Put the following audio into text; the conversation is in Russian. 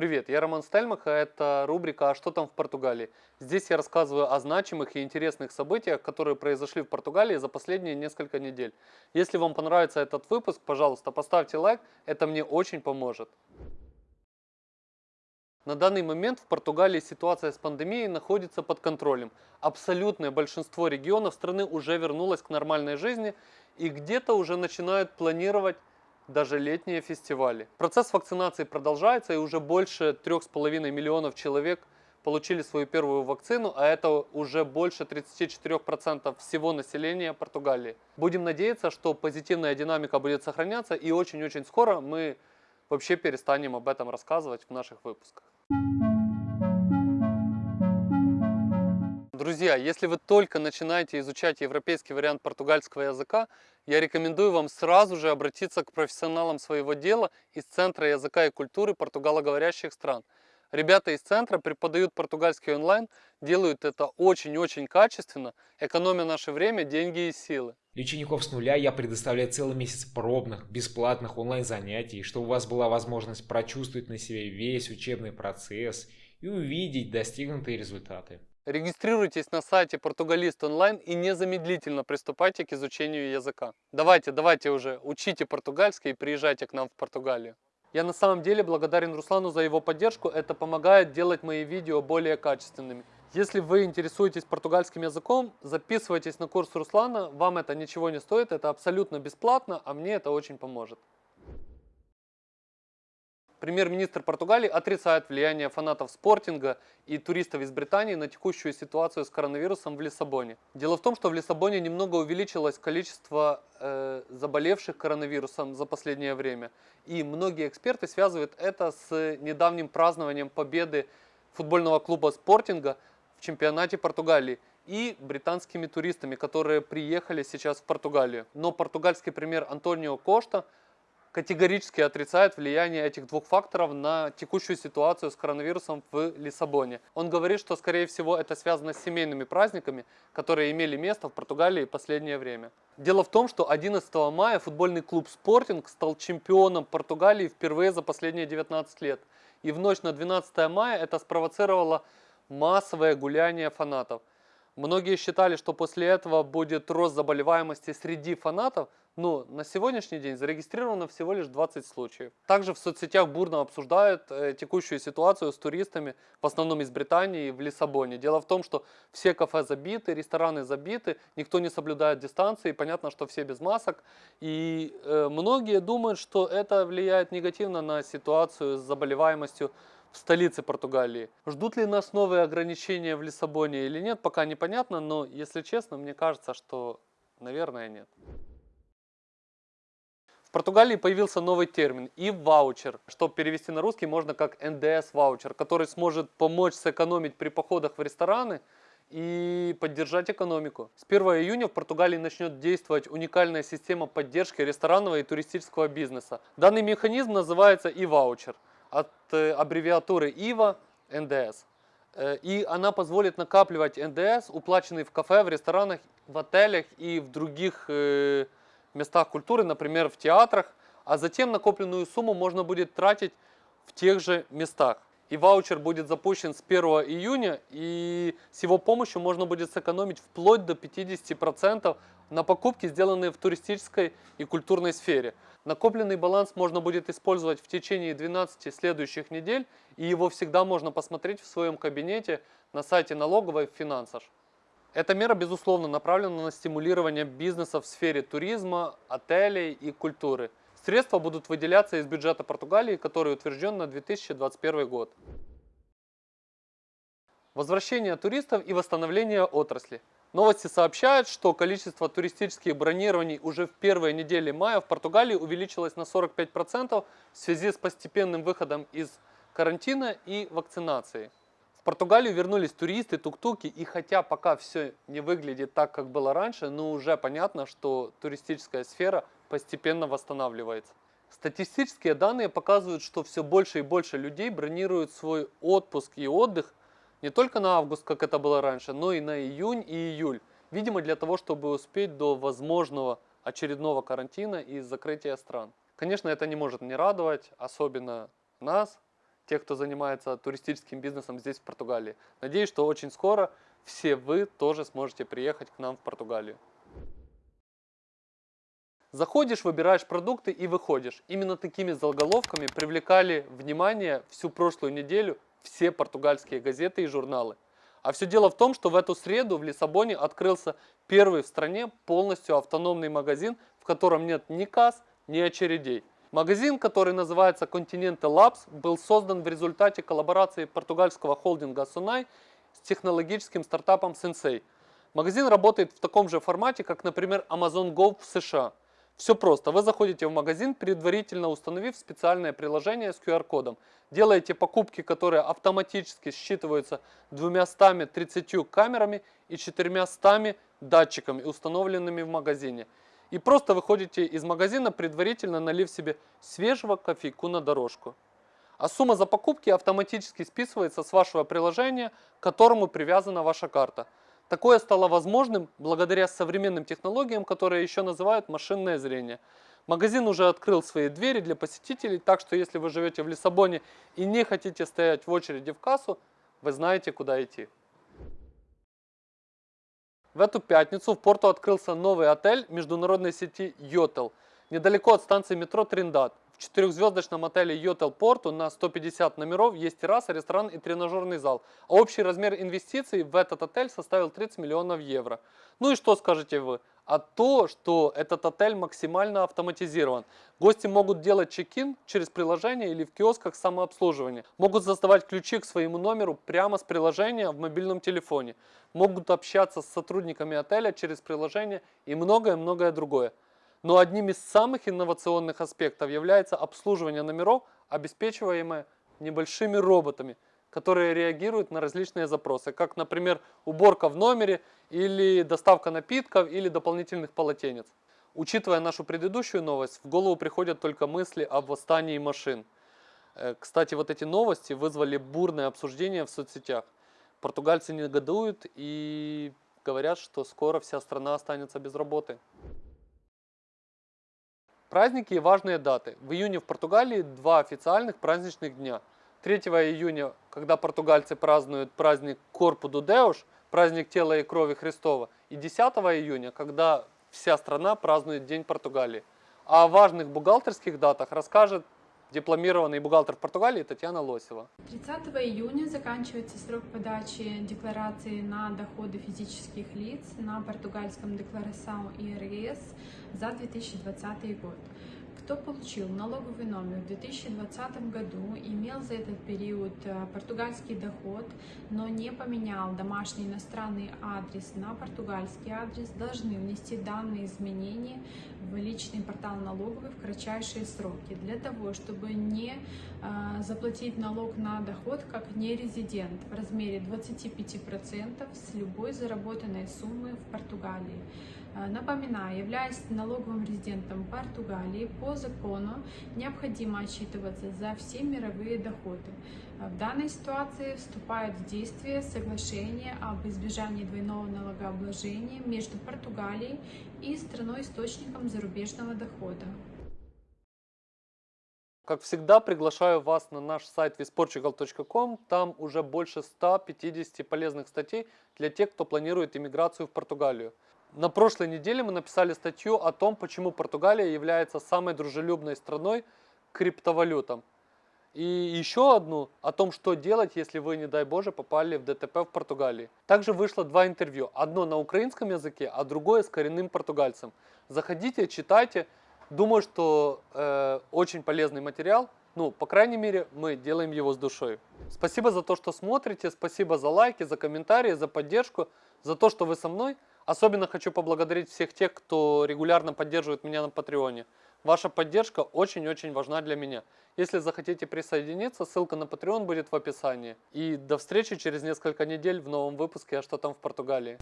Привет, я Роман Стельмах, а это рубрика «А что там в Португалии?». Здесь я рассказываю о значимых и интересных событиях, которые произошли в Португалии за последние несколько недель. Если вам понравится этот выпуск, пожалуйста, поставьте лайк, это мне очень поможет. На данный момент в Португалии ситуация с пандемией находится под контролем. Абсолютное большинство регионов страны уже вернулось к нормальной жизни и где-то уже начинают планировать даже летние фестивали. Процесс вакцинации продолжается и уже больше 3,5 миллионов человек получили свою первую вакцину, а это уже больше 34% всего населения Португалии. Будем надеяться, что позитивная динамика будет сохраняться и очень-очень скоро мы вообще перестанем об этом рассказывать в наших выпусках. Друзья, если вы только начинаете изучать европейский вариант португальского языка, я рекомендую вам сразу же обратиться к профессионалам своего дела из Центра языка и культуры португалоговорящих стран. Ребята из центра преподают португальский онлайн, делают это очень-очень качественно, экономя наше время, деньги и силы. Для учеников с нуля я предоставляю целый месяц пробных, бесплатных онлайн-занятий, чтобы у вас была возможность прочувствовать на себе весь учебный процесс и увидеть достигнутые результаты. Регистрируйтесь на сайте Португалист онлайн и незамедлительно приступайте к изучению языка. Давайте, давайте уже, учите португальский и приезжайте к нам в Португалию. Я на самом деле благодарен Руслану за его поддержку, это помогает делать мои видео более качественными. Если вы интересуетесь португальским языком, записывайтесь на курс Руслана, вам это ничего не стоит, это абсолютно бесплатно, а мне это очень поможет. Премьер-министр Португалии отрицает влияние фанатов спортинга и туристов из Британии на текущую ситуацию с коронавирусом в Лиссабоне. Дело в том, что в Лиссабоне немного увеличилось количество э, заболевших коронавирусом за последнее время. И многие эксперты связывают это с недавним празднованием победы футбольного клуба спортинга в чемпионате Португалии и британскими туристами, которые приехали сейчас в Португалию. Но португальский премьер Антонио Кошта – категорически отрицает влияние этих двух факторов на текущую ситуацию с коронавирусом в Лиссабоне. Он говорит, что скорее всего это связано с семейными праздниками, которые имели место в Португалии последнее время. Дело в том, что 11 мая футбольный клуб «Спортинг» стал чемпионом Португалии впервые за последние 19 лет. И в ночь на 12 мая это спровоцировало массовое гуляние фанатов. Многие считали, что после этого будет рост заболеваемости среди фанатов, но на сегодняшний день зарегистрировано всего лишь 20 случаев. Также в соцсетях бурно обсуждают э, текущую ситуацию с туристами, в основном из Британии, в Лиссабоне. Дело в том, что все кафе забиты, рестораны забиты, никто не соблюдает дистанции, понятно, что все без масок. И э, многие думают, что это влияет негативно на ситуацию с заболеваемостью в столице Португалии. Ждут ли нас новые ограничения в Лиссабоне или нет, пока непонятно, но если честно, мне кажется, что, наверное, нет. В Португалии появился новый термин и ваучер, что перевести на русский можно как НДС-ваучер, который сможет помочь сэкономить при походах в рестораны и поддержать экономику. С 1 июня в Португалии начнет действовать уникальная система поддержки ресторанного и туристического бизнеса. Данный механизм называется и ваучер от э, аббревиатуры ИВА НДС. Э, и она позволит накапливать НДС, уплаченный в кафе, в ресторанах, в отелях и в других э, местах культуры, например, в театрах, а затем накопленную сумму можно будет тратить в тех же местах. И ваучер будет запущен с 1 июня, и с его помощью можно будет сэкономить вплоть до 50% на покупки, сделанные в туристической и культурной сфере. Накопленный баланс можно будет использовать в течение 12 следующих недель, и его всегда можно посмотреть в своем кабинете на сайте налоговой Финансаж. Эта мера, безусловно, направлена на стимулирование бизнеса в сфере туризма, отелей и культуры. Средства будут выделяться из бюджета Португалии, который утвержден на 2021 год. Возвращение туристов и восстановление отрасли. Новости сообщают, что количество туристических бронирований уже в первой неделе мая в Португалии увеличилось на 45% в связи с постепенным выходом из карантина и вакцинации. В Португалию вернулись туристы, тук-туки, и хотя пока все не выглядит так, как было раньше, но уже понятно, что туристическая сфера постепенно восстанавливается. Статистические данные показывают, что все больше и больше людей бронируют свой отпуск и отдых не только на август, как это было раньше, но и на июнь и июль. Видимо, для того, чтобы успеть до возможного очередного карантина и закрытия стран. Конечно, это не может не радовать, особенно нас, тех, кто занимается туристическим бизнесом здесь, в Португалии. Надеюсь, что очень скоро все вы тоже сможете приехать к нам в Португалию. Заходишь, выбираешь продукты и выходишь. Именно такими заголовками привлекали внимание всю прошлую неделю все португальские газеты и журналы. А все дело в том, что в эту среду в Лиссабоне открылся первый в стране полностью автономный магазин, в котором нет ни касс, ни очередей. Магазин, который называется Continental Labs, был создан в результате коллаборации португальского холдинга Sunai с технологическим стартапом Sensei. Магазин работает в таком же формате, как, например, Amazon Go в США. Все просто. Вы заходите в магазин, предварительно установив специальное приложение с QR-кодом. Делаете покупки, которые автоматически считываются 230 камерами и 400 датчиками, установленными в магазине. И просто выходите из магазина, предварительно налив себе свежего кофейку на дорожку. А сумма за покупки автоматически списывается с вашего приложения, к которому привязана ваша карта. Такое стало возможным благодаря современным технологиям, которые еще называют машинное зрение. Магазин уже открыл свои двери для посетителей, так что если вы живете в Лиссабоне и не хотите стоять в очереди в кассу, вы знаете, куда идти. В эту пятницу в порту открылся новый отель международной сети Йотел, недалеко от станции метро Триндат четырехзвездочном отеле Йотел Порту на 150 номеров есть терраса, ресторан и тренажерный зал. А общий размер инвестиций в этот отель составил 30 миллионов евро. Ну и что скажете вы? А то, что этот отель максимально автоматизирован. Гости могут делать чек-ин через приложение или в киосках самообслуживания. Могут создавать ключи к своему номеру прямо с приложения в мобильном телефоне. Могут общаться с сотрудниками отеля через приложение и многое-многое другое. Но одним из самых инновационных аспектов является обслуживание номеров, обеспечиваемое небольшими роботами, которые реагируют на различные запросы, как, например, уборка в номере, или доставка напитков, или дополнительных полотенец. Учитывая нашу предыдущую новость, в голову приходят только мысли об восстании машин. Э, кстати, вот эти новости вызвали бурное обсуждение в соцсетях. Португальцы негодуют и говорят, что скоро вся страна останется без работы. Праздники и важные даты. В июне в Португалии два официальных праздничных дня. 3 июня, когда португальцы празднуют праздник Корпу ду Деуш, праздник тела и крови Христова, и 10 июня, когда вся страна празднует День Португалии. О важных бухгалтерских датах расскажет дипломированный бухгалтер Португалии Татьяна Лосева. 30 июня заканчивается срок подачи декларации на доходы физических лиц на португальском декларацион ИРС за 2020 год. Кто получил налоговый номер в 2020 году, имел за этот период э, португальский доход, но не поменял домашний иностранный адрес на португальский адрес, должны внести данные изменения в личный портал налоговый в кратчайшие сроки, для того, чтобы не э, заплатить налог на доход как нерезидент в размере 25% с любой заработанной суммы в Португалии. Э, напоминаю, являясь налоговым резидентом Португалии, по закону необходимо отчитываться за все мировые доходы. Э, в данной ситуации вступает в действие соглашение об избежании двойного налогообложения между Португалией и страной-источником зарубежного дохода. Как всегда, приглашаю вас на наш сайт visportugal.com. Там уже больше 150 полезных статей для тех, кто планирует иммиграцию в Португалию. На прошлой неделе мы написали статью о том, почему Португалия является самой дружелюбной страной к криптовалютам. И еще одну о том, что делать, если вы, не дай боже, попали в ДТП в Португалии. Также вышло два интервью. Одно на украинском языке, а другое с коренным португальцем. Заходите, читайте. Думаю, что э, очень полезный материал. Ну, по крайней мере, мы делаем его с душой. Спасибо за то, что смотрите. Спасибо за лайки, за комментарии, за поддержку, за то, что вы со мной. Особенно хочу поблагодарить всех тех, кто регулярно поддерживает меня на Патреоне. Ваша поддержка очень-очень важна для меня. Если захотите присоединиться, ссылка на Patreon будет в описании. И до встречи через несколько недель в новом выпуске «А что там в Португалии?».